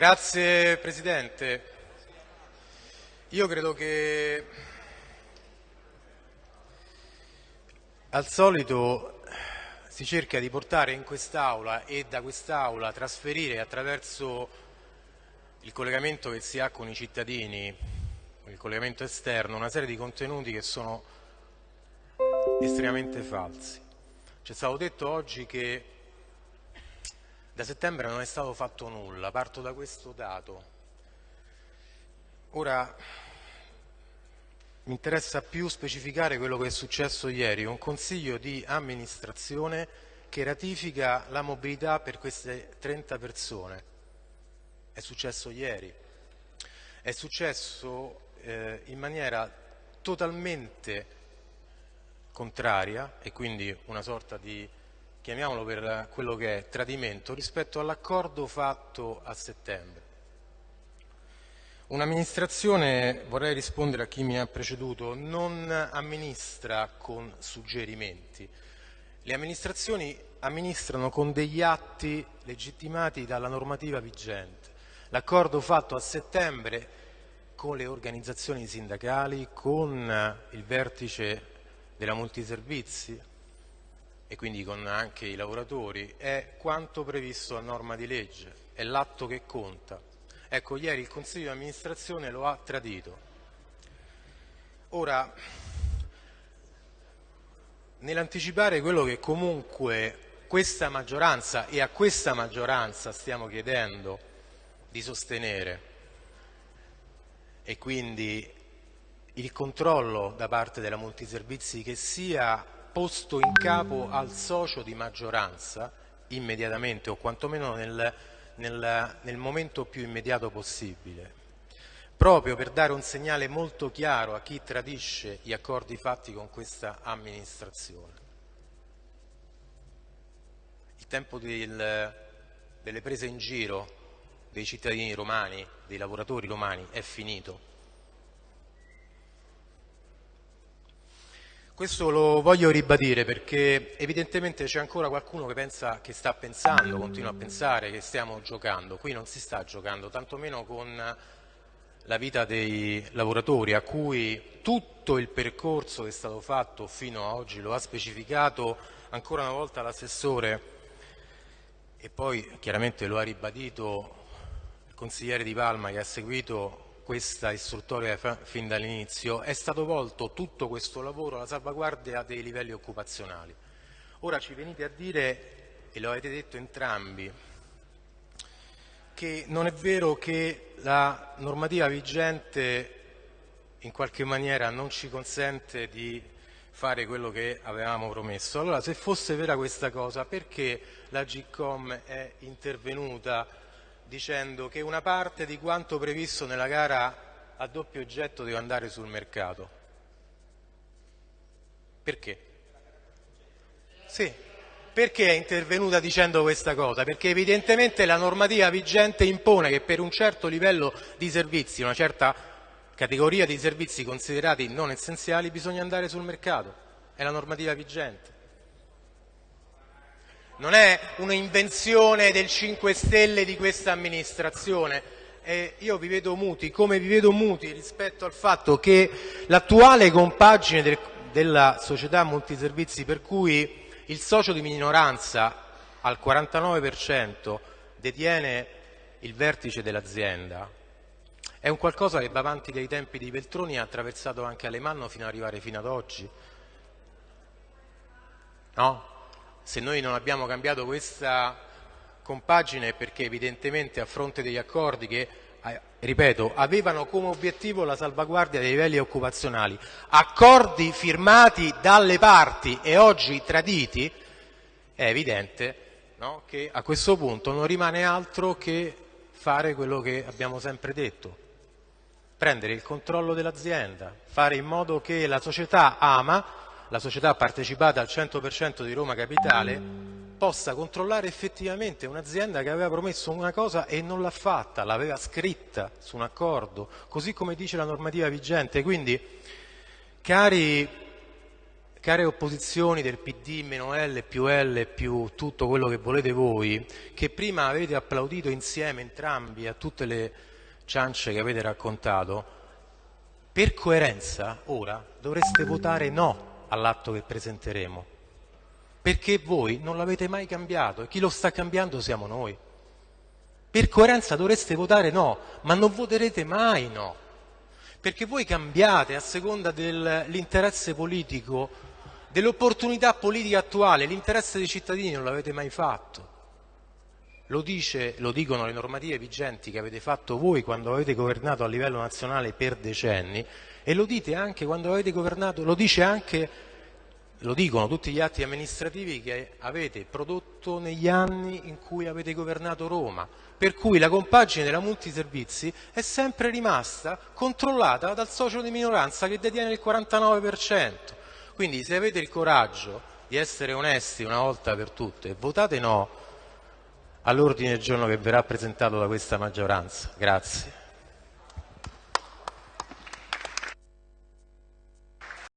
Grazie Presidente. Io credo che al solito si cerca di portare in quest'Aula e da quest'Aula trasferire attraverso il collegamento che si ha con i cittadini, il collegamento esterno, una serie di contenuti che sono estremamente falsi. Ci è stato detto oggi che da settembre non è stato fatto nulla, parto da questo dato. Ora mi interessa più specificare quello che è successo ieri, un consiglio di amministrazione che ratifica la mobilità per queste 30 persone. È successo ieri. È successo eh, in maniera totalmente contraria e quindi una sorta di chiamiamolo per quello che è tradimento, rispetto all'accordo fatto a settembre. Un'amministrazione, vorrei rispondere a chi mi ha preceduto, non amministra con suggerimenti. Le amministrazioni amministrano con degli atti legittimati dalla normativa vigente. L'accordo fatto a settembre con le organizzazioni sindacali, con il vertice della multiservizi, e quindi con anche i lavoratori, è quanto previsto a norma di legge, è l'atto che conta. Ecco, ieri il Consiglio di amministrazione lo ha tradito. Ora, nell'anticipare quello che comunque questa maggioranza e a questa maggioranza stiamo chiedendo di sostenere e quindi il controllo da parte della multiservizi che sia posto in capo al socio di maggioranza immediatamente o quantomeno nel, nel, nel momento più immediato possibile, proprio per dare un segnale molto chiaro a chi tradisce gli accordi fatti con questa amministrazione. Il tempo del, delle prese in giro dei cittadini romani, dei lavoratori romani, è finito. Questo lo voglio ribadire perché evidentemente c'è ancora qualcuno che pensa, che sta pensando, continua a pensare che stiamo giocando. Qui non si sta giocando, tantomeno con la vita dei lavoratori a cui tutto il percorso che è stato fatto fino ad oggi lo ha specificato ancora una volta l'assessore e poi chiaramente lo ha ribadito il consigliere Di Palma che ha seguito questa istruttoria fin dall'inizio, è stato volto tutto questo lavoro alla salvaguardia dei livelli occupazionali. Ora ci venite a dire, e lo avete detto entrambi, che non è vero che la normativa vigente in qualche maniera non ci consente di fare quello che avevamo promesso. Allora, se fosse vera questa cosa, perché la GCOM è intervenuta dicendo che una parte di quanto previsto nella gara a doppio oggetto deve andare sul mercato. Perché? Sì, perché è intervenuta dicendo questa cosa? Perché evidentemente la normativa vigente impone che per un certo livello di servizi, una certa categoria di servizi considerati non essenziali, bisogna andare sul mercato. È la normativa vigente non è un'invenzione del 5 Stelle di questa amministrazione. Eh, io vi vedo muti, come vi vedo muti rispetto al fatto che l'attuale compagine del, della società multiservizi per cui il socio di minoranza al 49% detiene il vertice dell'azienda è un qualcosa che va avanti dai tempi di Veltroni e ha attraversato anche Alemanno fino ad arrivare fino ad oggi. No? Se noi non abbiamo cambiato questa compagine è perché evidentemente a fronte degli accordi che, eh, ripeto, avevano come obiettivo la salvaguardia dei livelli occupazionali, accordi firmati dalle parti e oggi traditi, è evidente no, che a questo punto non rimane altro che fare quello che abbiamo sempre detto, prendere il controllo dell'azienda, fare in modo che la società ama la società partecipata al 100% di Roma Capitale possa controllare effettivamente un'azienda che aveva promesso una cosa e non l'ha fatta, l'aveva scritta su un accordo, così come dice la normativa vigente. Quindi, cari care opposizioni del PD meno L più L più tutto quello che volete voi, che prima avete applaudito insieme entrambi a tutte le ciance che avete raccontato, per coerenza ora dovreste votare no all'atto che presenteremo, perché voi non l'avete mai cambiato e chi lo sta cambiando siamo noi. Per coerenza dovreste votare no, ma non voterete mai no, perché voi cambiate a seconda dell'interesse politico dell'opportunità politica attuale, l'interesse dei cittadini non l'avete mai fatto. Lo, dice, lo, dicono le normative vigenti che avete fatto voi quando avete governato a livello nazionale per decenni e lo dite anche quando avete governato, lo anche, lo dicono tutti gli atti amministrativi che avete prodotto negli anni in cui avete governato Roma, per cui la compagine della multiservizi è sempre rimasta controllata dal socio di minoranza che detiene il 49%. Quindi se avete il coraggio di essere onesti una volta per tutte, votate no all'ordine del giorno che verrà presentato da questa maggioranza. Grazie.